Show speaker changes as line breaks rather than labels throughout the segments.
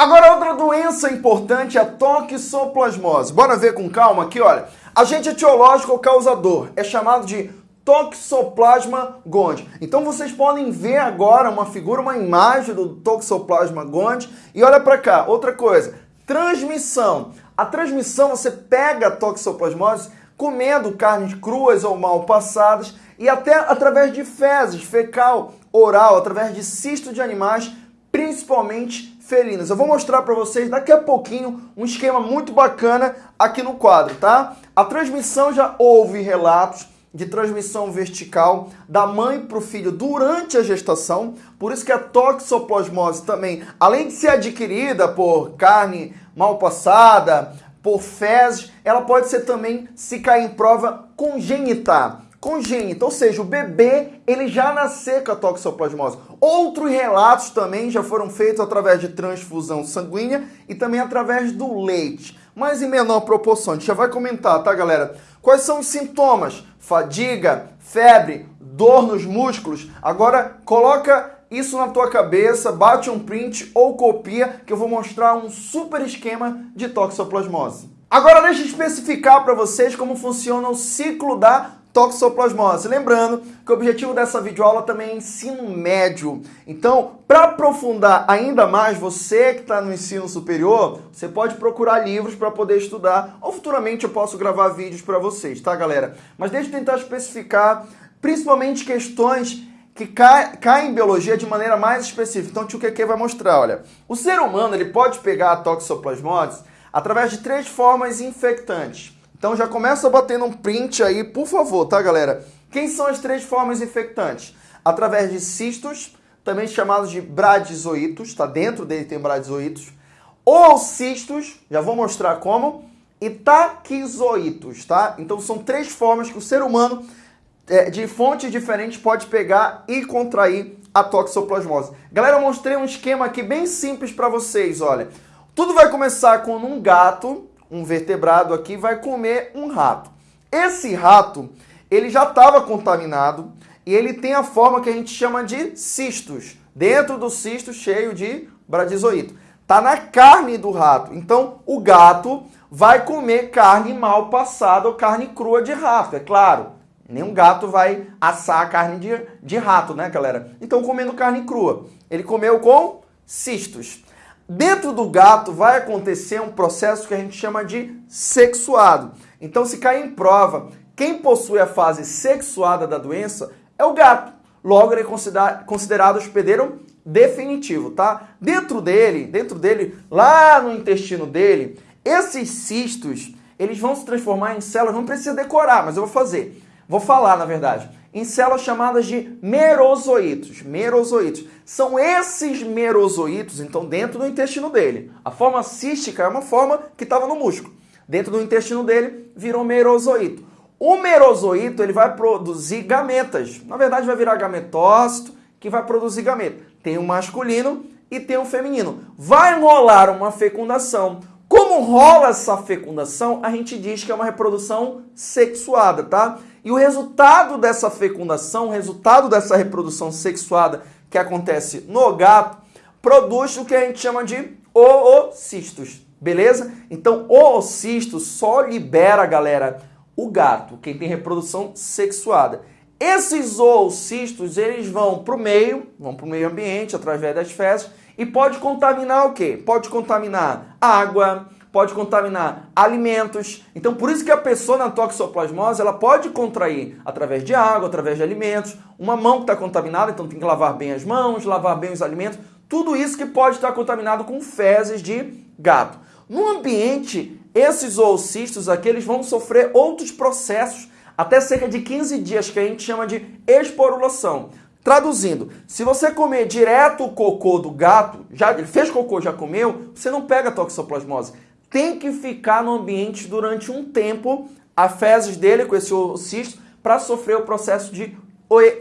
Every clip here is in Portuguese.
Agora, outra doença importante é a toxoplasmose. Bora ver com calma aqui, olha. Agente etiológico causador é chamado de Toxoplasma gondii. Então vocês podem ver agora uma figura, uma imagem do Toxoplasma gondii e olha para cá, outra coisa, transmissão. A transmissão você pega a toxoplasmose comendo carnes cruas ou mal passadas e até através de fezes, fecal, oral, através de cisto de animais, principalmente Eu vou mostrar para vocês daqui a pouquinho um esquema muito bacana aqui no quadro, tá? A transmissão já houve relatos de transmissão vertical da mãe para o filho durante a gestação, por isso que a toxoplasmose também, além de ser adquirida por carne mal passada, por fezes, ela pode ser também, se cair em prova, congênita. Congênita, ou seja, o bebê ele já nasceu com a toxoplasmose. Outros relatos também já foram feitos através de transfusão sanguínea e também através do leite, mas em menor proporção. A gente já vai comentar, tá, galera? Quais são os sintomas? Fadiga, febre, dor nos músculos. Agora coloca isso na tua cabeça, bate um print ou copia que eu vou mostrar um super esquema de toxoplasmose. Agora deixa eu especificar para vocês como funciona o ciclo da toxoplasmose. Lembrando que o objetivo dessa videoaula também é ensino médio. Então, para aprofundar ainda mais, você que está no ensino superior, você pode procurar livros para poder estudar, ou futuramente eu posso gravar vídeos para vocês, tá, galera? Mas deixa eu tentar especificar principalmente questões que caem cai em biologia de maneira mais específica. Então, o tio Keke vai mostrar, olha. O ser humano ele pode pegar a toxoplasmose através de três formas infectantes. Então já começa batendo um print aí, por favor, tá, galera? Quem são as três formas infectantes? Através de cistos, também chamados de bradizoitos, tá? Dentro dele tem bradizoitos. Ou cistos, já vou mostrar como, e taquizoitos, tá? Então são três formas que o ser humano, é, de fontes diferentes, pode pegar e contrair a toxoplasmose. Galera, eu mostrei um esquema aqui bem simples para vocês, olha. Tudo vai começar com um gato, um vertebrado aqui, vai comer um rato. Esse rato, ele já estava contaminado e ele tem a forma que a gente chama de cistos. Dentro do cisto cheio de bradizoito. Tá na carne do rato. Então, o gato vai comer carne mal passada ou carne crua de rato, é claro. Nenhum gato vai assar a carne de, de rato, né, galera? Então, comendo carne crua. Ele comeu com cistos. Dentro do gato vai acontecer um processo que a gente chama de sexuado. Então, se cair em prova, quem possui a fase sexuada da doença é o gato. Logo, ele é considerado hospedeiro definitivo, tá? Dentro dele, dentro dele, lá no intestino dele, esses cistos, eles vão se transformar em células, não precisa decorar, mas eu vou fazer. Vou falar, na verdade em células chamadas de merozoítos. Merozoítos. São esses merozoítos, então, dentro do intestino dele. A forma cística é uma forma que estava no músculo. Dentro do intestino dele, virou merozoíto. O merozoíto ele vai produzir gametas. Na verdade, vai virar gametócito, que vai produzir gameta. Tem o um masculino e tem o um feminino. Vai rolar uma fecundação. Como rola essa fecundação, a gente diz que é uma reprodução sexuada, tá? E o resultado dessa fecundação, o resultado dessa reprodução sexuada que acontece no gato, produz o que a gente chama de oocistos, beleza? Então, oocisto só libera, galera, o gato, quem tem reprodução sexuada. Esses oocistos, eles vão para o meio, vão para o meio ambiente através das fezes e pode contaminar o quê? Pode contaminar água, pode contaminar alimentos. Então, por isso que a pessoa na toxoplasmose, ela pode contrair através de água, através de alimentos. Uma mão que está contaminada, então tem que lavar bem as mãos, lavar bem os alimentos. Tudo isso que pode estar contaminado com fezes de gato. No ambiente, esses oocistos aqui, eles vão sofrer outros processos até cerca de 15 dias, que a gente chama de esporulação. Traduzindo, se você comer direto o cocô do gato, já ele fez cocô, já comeu, você não pega toxoplasmose. Tem que ficar no ambiente durante um tempo, a fezes dele com esse cisto, para sofrer o processo de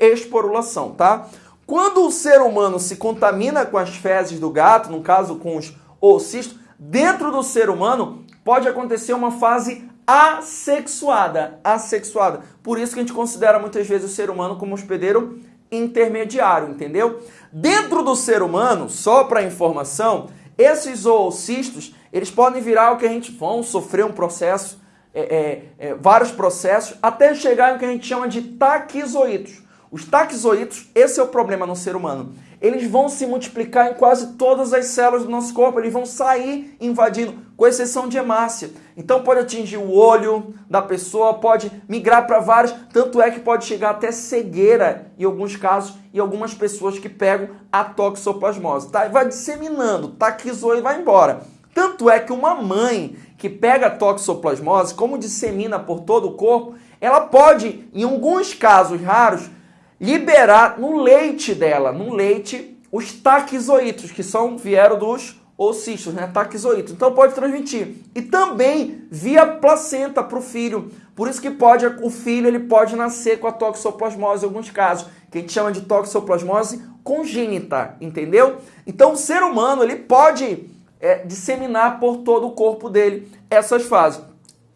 esporulação, tá? Quando o ser humano se contamina com as fezes do gato, no caso com os oocistos, dentro do ser humano pode acontecer uma fase assexuada, assexuada. Por isso que a gente considera muitas vezes o ser humano como hospedeiro intermediário, entendeu? Dentro do ser humano, só para informação, Esses oocistos, eles podem virar o que a gente vão sofrer um processo, é, é, é, vários processos, até chegar no que a gente chama de taquizoítos. Os taquizoítos, esse é o problema no ser humano. Eles vão se multiplicar em quase todas as células do nosso corpo, eles vão sair invadindo, com exceção de hemácia. Então pode atingir o olho da pessoa, pode migrar para vários, tanto é que pode chegar até cegueira em alguns casos e algumas pessoas que pegam a toxoplasmose, tá? Vai disseminando, taquizou e vai embora. Tanto é que uma mãe que pega toxoplasmose, como dissemina por todo o corpo, ela pode, em alguns casos raros, liberar no leite dela, no leite, os taquizoítos, que são vieram dos ocistos, né? Taquizoítos. Então pode transmitir. E também via placenta para o filho. Por isso que pode o filho ele pode nascer com a toxoplasmose em alguns casos, que a gente chama de toxoplasmose congênita, entendeu? Então o ser humano ele pode é, disseminar por todo o corpo dele essas fases.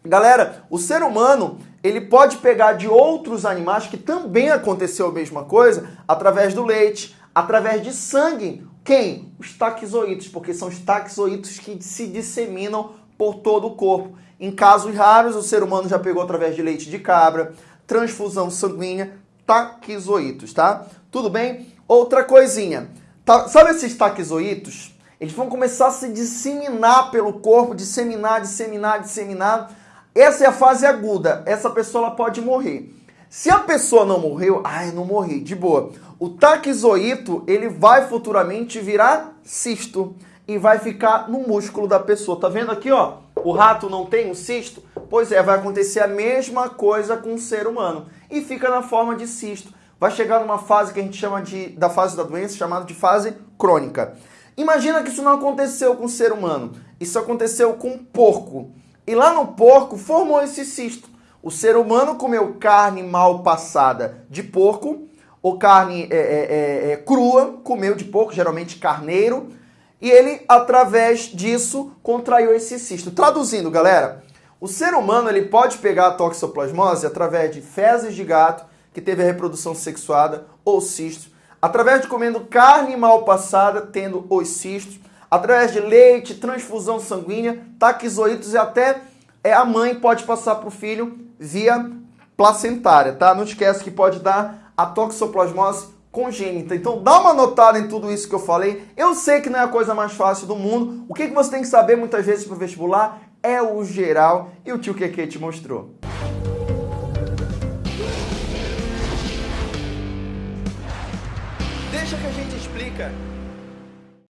Galera, o ser humano ele pode pegar de outros animais que também aconteceu a mesma coisa através do leite, através de sangue. Quem? Os taquizoítos, porque são os taquizoítos que se disseminam por todo o corpo. Em casos raros, o ser humano já pegou através de leite de cabra, transfusão sanguínea, taquizoítos, tá? Tudo bem? Outra coisinha. Tá, sabe esses taquizoítos? Eles vão começar a se disseminar pelo corpo, disseminar, disseminar, disseminar essa é a fase aguda. Essa pessoa pode morrer. Se a pessoa não morreu, ai, não morri, de boa. O taquizoíto, ele vai futuramente virar cisto e vai ficar no músculo da pessoa. Tá vendo aqui, ó? O rato não tem um cisto? Pois é, vai acontecer a mesma coisa com o ser humano e fica na forma de cisto. Vai chegar numa fase que a gente chama de da fase da doença, chamada de fase crônica. Imagina que isso não aconteceu com o ser humano. Isso aconteceu com um porco. E lá no porco formou esse cisto. O ser humano comeu carne mal passada de porco, ou carne é, é, é, é, crua, comeu de porco, geralmente carneiro, e ele, através disso, contraiu esse cisto. Traduzindo, galera, o ser humano ele pode pegar a toxoplasmose através de fezes de gato, que teve a reprodução sexuada, ou cisto, através de comendo carne mal passada, tendo os cistos, através de leite, transfusão sanguínea, taquizoítos e até é, a mãe pode passar para o filho via placentária, tá? Não esquece que pode dar a toxoplasmose congênita. Então dá uma notada em tudo isso que eu falei. Eu sei que não é a coisa mais fácil do mundo. O que, que você tem que saber muitas vezes para o vestibular é o geral e o tio Keke te mostrou. Deixa que a gente explica.